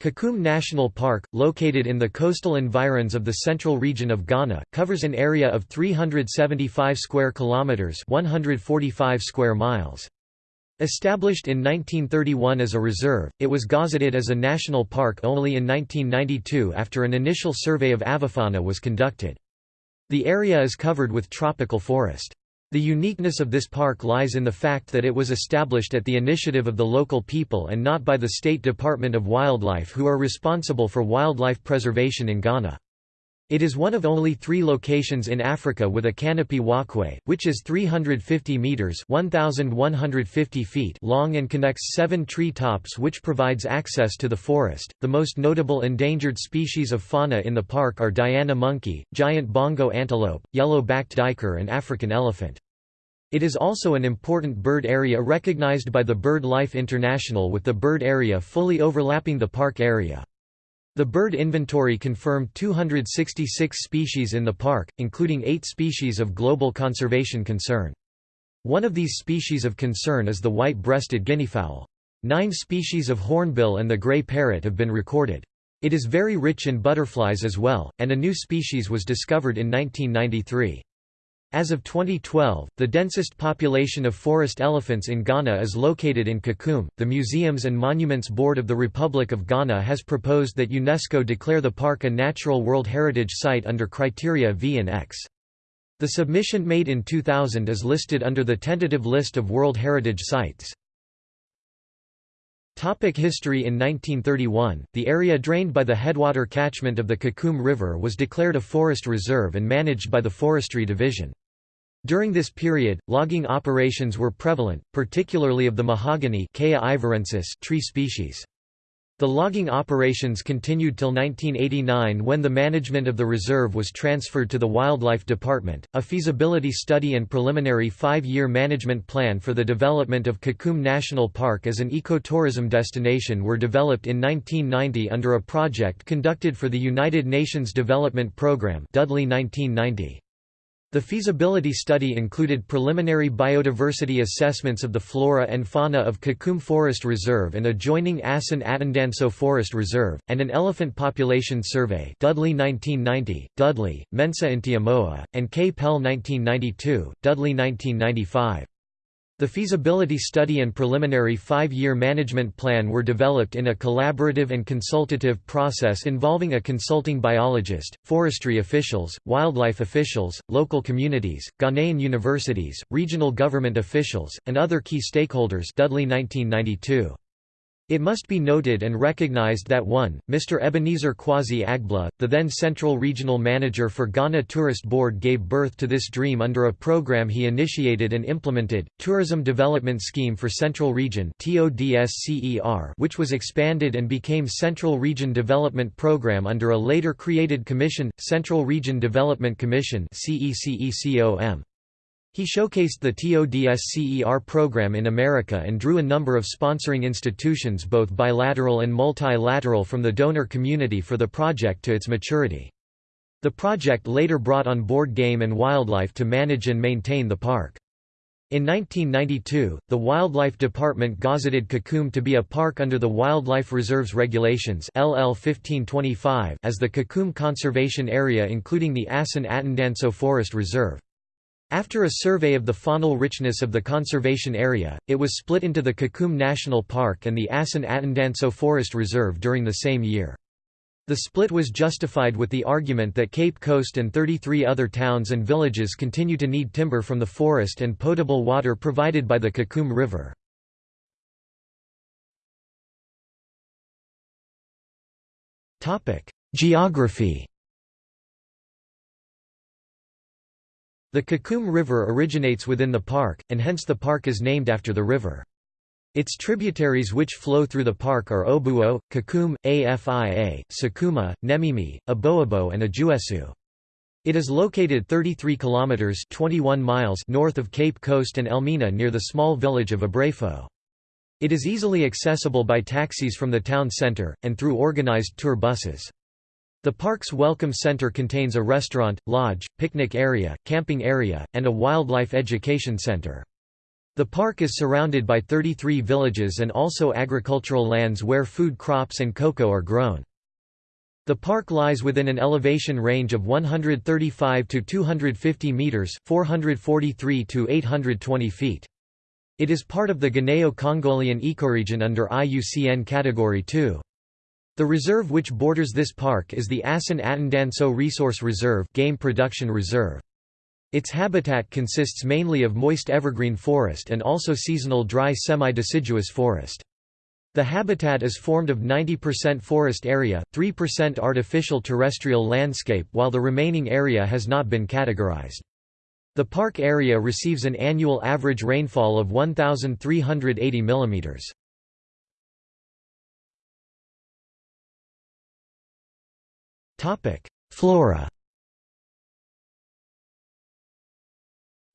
Kakum National Park, located in the coastal environs of the central region of Ghana, covers an area of 375 square kilometers, 145 square miles. Established in 1931 as a reserve, it was gazetted as a national park only in 1992 after an initial survey of avifauna was conducted. The area is covered with tropical forest. The uniqueness of this park lies in the fact that it was established at the initiative of the local people and not by the State Department of Wildlife who are responsible for wildlife preservation in Ghana. It is one of only three locations in Africa with a canopy walkway, which is 350 metres 1,150 feet long and connects seven tree tops which provides access to the forest. The most notable endangered species of fauna in the park are Diana monkey, giant bongo antelope, yellow-backed duiker and African elephant. It is also an important bird area recognized by the BirdLife International with the bird area fully overlapping the park area. The bird inventory confirmed 266 species in the park, including eight species of global conservation concern. One of these species of concern is the white-breasted guineafowl. Nine species of hornbill and the gray parrot have been recorded. It is very rich in butterflies as well, and a new species was discovered in 1993. As of 2012, the densest population of forest elephants in Ghana is located in Kakum. The Museums and Monuments Board of the Republic of Ghana has proposed that UNESCO declare the park a Natural World Heritage Site under criteria V and X. The submission made in 2000 is listed under the tentative list of World Heritage Sites. Topic history In 1931, the area drained by the headwater catchment of the Kakum River was declared a forest reserve and managed by the Forestry Division. During this period, logging operations were prevalent, particularly of the mahogany tree species. The logging operations continued till 1989 when the management of the reserve was transferred to the Wildlife Department. A feasibility study and preliminary five year management plan for the development of Kakum National Park as an ecotourism destination were developed in 1990 under a project conducted for the United Nations Development Programme. Dudley 1990. The feasibility study included preliminary biodiversity assessments of the flora and fauna of Kakum Forest Reserve and adjoining Asan Atandanso Forest Reserve, and an elephant population survey Dudley 1990, Dudley, Mensa Ntiamoa, and K. Pell 1992, Dudley 1995. The feasibility study and preliminary five-year management plan were developed in a collaborative and consultative process involving a consulting biologist, forestry officials, wildlife officials, local communities, Ghanaian universities, regional government officials, and other key stakeholders Dudley 1992. It must be noted and recognized that 1. Mr. Ebenezer Kwasi Agbla, the then Central Regional Manager for Ghana Tourist Board gave birth to this dream under a program he initiated and implemented, Tourism Development Scheme for Central Region which was expanded and became Central Region Development Program under a later created commission, Central Region Development Commission CEDECOM. He showcased the TODSCER program in America and drew a number of sponsoring institutions both bilateral and multilateral from the donor community for the project to its maturity. The project later brought on board Game and Wildlife to manage and maintain the park. In 1992, the Wildlife Department gazetted Kakum to be a park under the Wildlife Reserves Regulations LL 1525 as the Kakum Conservation Area including the Asan Atandanso Forest Reserve. After a survey of the faunal richness of the conservation area, it was split into the Kakum National Park and the Asan Atandanso Forest Reserve during the same year. The split was justified with the argument that Cape Coast and 33 other towns and villages continue to need timber from the forest and potable water provided by the Kakum River. Geography The Kakum River originates within the park, and hence the park is named after the river. Its tributaries which flow through the park are Obuo, Kakum, Afia, Sakuma, Nemimi, Aboabo and Ajuesu. It is located 33 kilometers 21 miles north of Cape Coast and Elmina near the small village of Abrefo. It is easily accessible by taxis from the town center and through organized tour buses. The park's Welcome Center contains a restaurant, lodge, picnic area, camping area, and a wildlife education center. The park is surrounded by 33 villages and also agricultural lands where food crops and cocoa are grown. The park lies within an elevation range of 135 to 250 meters, 443 to 820 feet. It is part of the Guineo-Congolian ecoregion under IUCN Category 2. The reserve which borders this park is the Asan Atandanso Resource Reserve Game Production Reserve. Its habitat consists mainly of moist evergreen forest and also seasonal dry semi-deciduous forest. The habitat is formed of 90% forest area, 3% artificial terrestrial landscape while the remaining area has not been categorized. The park area receives an annual average rainfall of 1,380 mm. Flora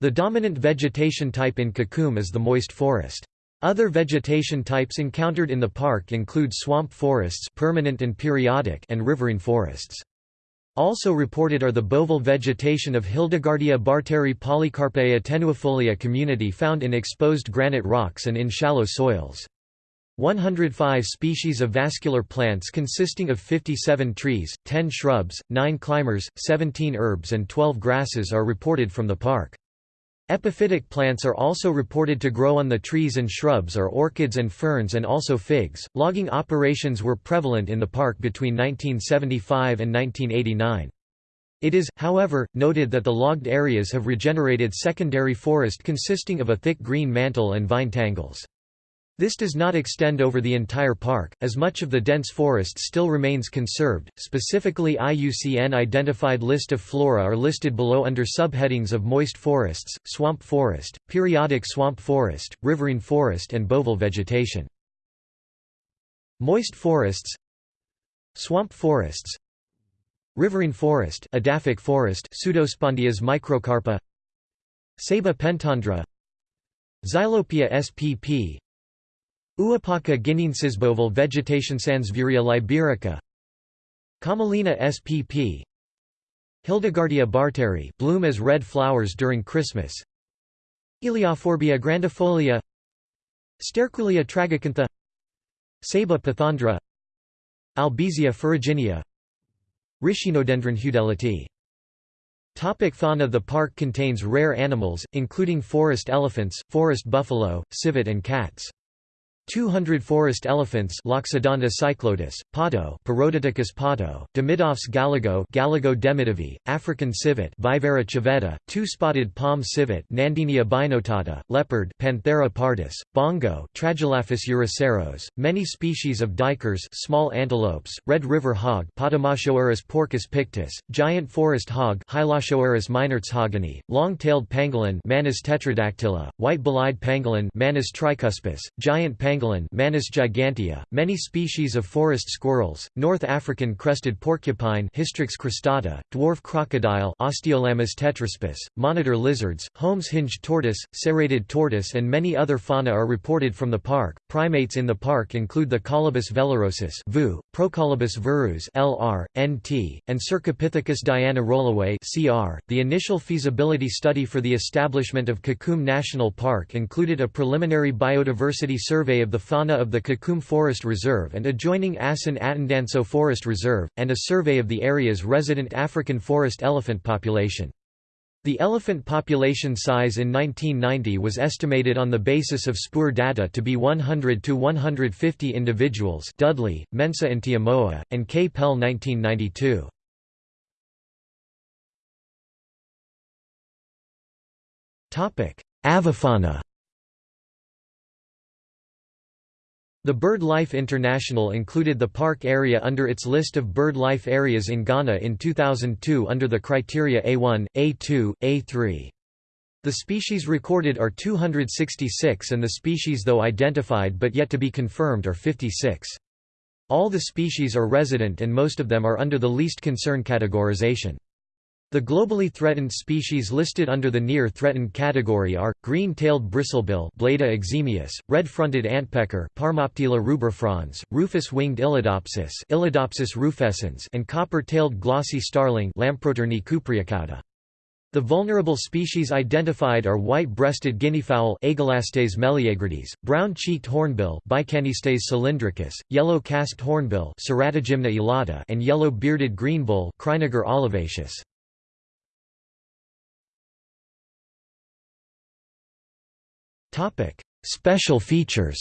The dominant vegetation type in Kakum is the moist forest. Other vegetation types encountered in the park include swamp forests permanent and, periodic and riverine forests. Also reported are the boval vegetation of Hildegardia barteri Polycarpaea tenuifolia community found in exposed granite rocks and in shallow soils. 105 species of vascular plants consisting of 57 trees, 10 shrubs, 9 climbers, 17 herbs and 12 grasses are reported from the park. Epiphytic plants are also reported to grow on the trees and shrubs are orchids and ferns and also figs. Logging operations were prevalent in the park between 1975 and 1989. It is, however, noted that the logged areas have regenerated secondary forest consisting of a thick green mantle and vine tangles. This does not extend over the entire park, as much of the dense forest still remains conserved. Specifically, IUCN identified list of flora are listed below under subheadings of moist forests, swamp forest, periodic swamp forest, riverine forest, and boval vegetation. Moist forests, swamp forests, riverine forest, edaphic forest, Pseudospondias microcarpa, Ceiba pentandra, Xylopia spp, Uapaca guineensis vegetation Sansevieria liberica. Commelina spp Hildegardia barteri bloom as red flowers during Christmas. Elaeophorbia grandifolia. Sterculia tragacantha. Ceiba pentandra Albizia ferruginea Ricinodendron heudelotii Topic fauna The park contains rare animals, including forest elephants, forest buffalo, civet and cats. 200 forest elephants Loxodonta cyclotis, pato Perodicticus pato, Demidov's galago Galago demidovi, African civet Viverra civetta, two-spotted palm civet Nandinia binotata, leopard Panthera pardus, bongo Tragelaphus eurycerus, many species of duikers small antelopes, red river hog Potamochoerus porcus pictus, giant forest hog Hylochoerus meinertzhageni, long-tailed pangolin Manis tetradactyla, white-bellied pangolin Manis tricuspis, giant pangolin pangolin Manis gigantea, many species of forest squirrels, North African crested porcupine Hystrix cristata, dwarf crocodile Osteolaemus tetraspis, monitor lizards, Holmes-hinged tortoise, serrated tortoise and many other fauna are reported from the park. Primates in the park include the Colobus vellerosus VU, Procolobus verus LR, NT, and Cercopithecus diana roloway CR. The initial feasibility study for the establishment of Kakum National Park included a preliminary biodiversity survey of the fauna of the Kakum Forest Reserve and adjoining Asan Atandanso Forest Reserve, and a survey of the area's resident African forest elephant population. The elephant population size in 1990 was estimated on the basis of SPUR data to be 100 to 150 individuals Dudley, Mensa and Tiamoa, and K. Pell 1992. Avifauna The BirdLife International included the park area under its list of bird life areas in Ghana in 2002 under the criteria A1, A2, A3. The species recorded are 266 and the species though identified but yet to be confirmed are 56. All the species are resident and most of them are under the least concern categorization. The globally threatened species listed under the near threatened category are green-tailed bristlebill Bleda eximius, red-fronted antpecker Parmoptila rubrifrons, rufous-winged Illadopsis, Illadopsis rufescens, and copper-tailed glossy starling Lamprotornis cupreocauda. The vulnerable species identified are white-breasted guineafowl Agelastes meleagrides, brown-cheeked hornbill Bycanistes cylindricus, yellow-casqued hornbill Ceratogymna elata and yellow-bearded greenbull Criniger olivaceus. Special features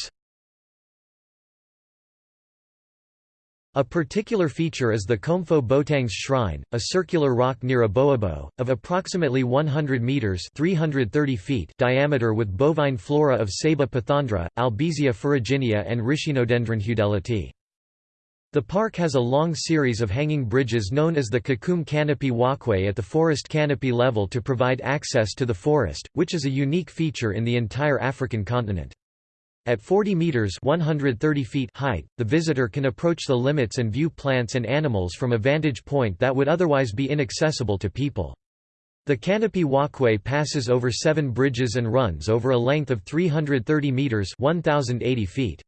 A particular feature is the Komfo Botangs Shrine, a circular rock near Aboabo, of approximately 100 metres 330 feet diameter with bovine flora of Ceiba pentandra, Albizia ferruginea and Ricinodendron heudelotii. The park has a long series of hanging bridges known as the Kakum Canopy Walkway at the forest canopy level to provide access to the forest, which is a unique feature in the entire African continent. At 40 meters (130 feet) height, the visitor can approach the limits and view plants and animals from a vantage point that would otherwise be inaccessible to people. The canopy walkway passes over 7 bridges and runs over a length of 330 meters (1080 feet).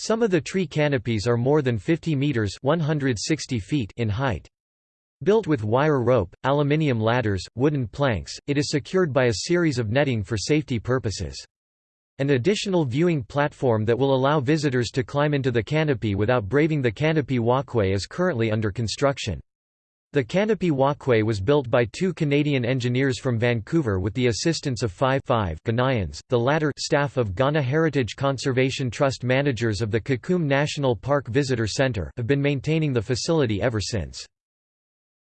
Some of the tree canopies are more than 50 meters (160 feet) in height. Built with wire rope, aluminium ladders, wooden planks, it is secured by a series of netting for safety purposes. An additional viewing platform that will allow visitors to climb into the canopy without braving the canopy walkway is currently under construction. The canopy walkway was built by two Canadian engineers from Vancouver with the assistance of five, five Ghanaians, the latter staff of Ghana Heritage Conservation Trust managers of the Kakum National Park Visitor Centre have been maintaining the facility ever since.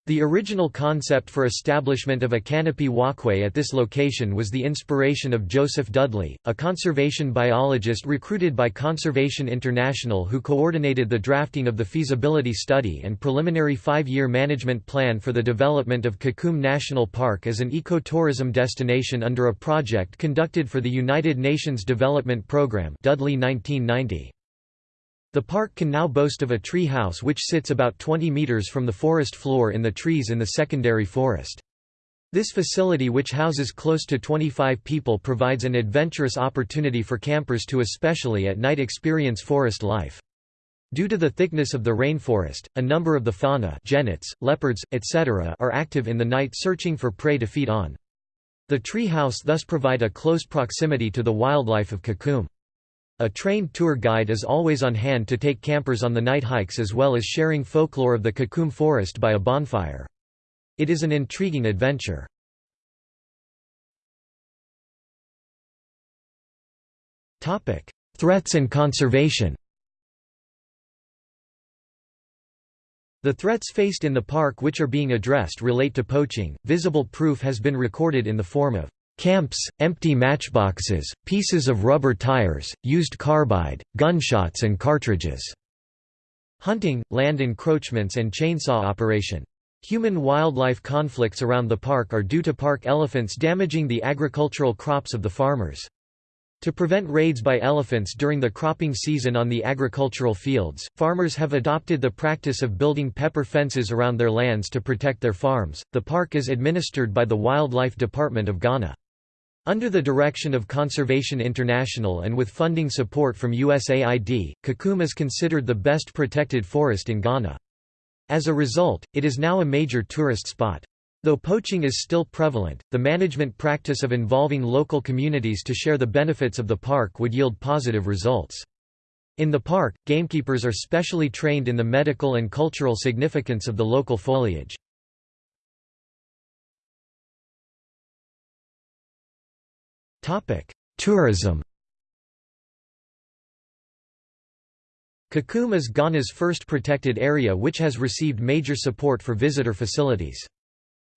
The original concept for establishment of a canopy walkway at this location was the inspiration of Joseph Dudley, a conservation biologist recruited by Conservation International who coordinated the drafting of the feasibility study and preliminary five-year management plan for the development of Kakum National Park as an ecotourism destination under a project conducted for the United Nations Development Programme Dudley 1990. The park can now boast of a tree house which sits about 20 meters from the forest floor in the trees in the secondary forest. This facility which houses close to 25 people provides an adventurous opportunity for campers to especially at night experience forest life. Due to the thickness of the rainforest, a number of the fauna genets, leopards, etc. are active in the night searching for prey to feed on. The tree house thus provide a close proximity to the wildlife of Kakum. A trained tour guide is always on hand to take campers on the night hikes as well as sharing folklore of the Kakum forest by a bonfire. It is an intriguing adventure. Threats and conservation The threats faced in the park which are being addressed relate to poaching. Visible proof has been recorded in the form of Camps, empty matchboxes, pieces of rubber tires, used carbide, gunshots and cartridges. Hunting, land encroachments and chainsaw operation. Human-wildlife conflicts around the park are due to park elephants damaging the agricultural crops of the farmers. To prevent raids by elephants during the cropping season on the agricultural fields, farmers have adopted the practice of building pepper fences around their lands to protect their farms. The park is administered by the Wildlife Department of Ghana. Under the direction of Conservation International and with funding support from USAID, Kakum is considered the best protected forest in Ghana. As a result, it is now a major tourist spot. Though poaching is still prevalent, the management practice of involving local communities to share the benefits of the park would yield positive results. In the park, gamekeepers are specially trained in the medical and cultural significance of the local foliage. Tourism Kakum is Ghana's first protected area which has received major support for visitor facilities.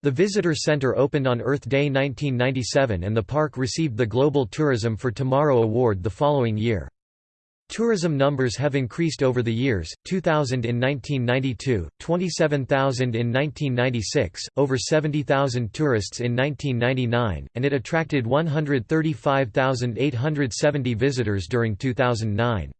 The Visitor Center opened on Earth Day 1997 and the park received the Global Tourism for Tomorrow Award the following year. Tourism numbers have increased over the years, 2,000 in 1992, 27,000 in 1996, over 70,000 tourists in 1999, and it attracted 135,870 visitors during 2009.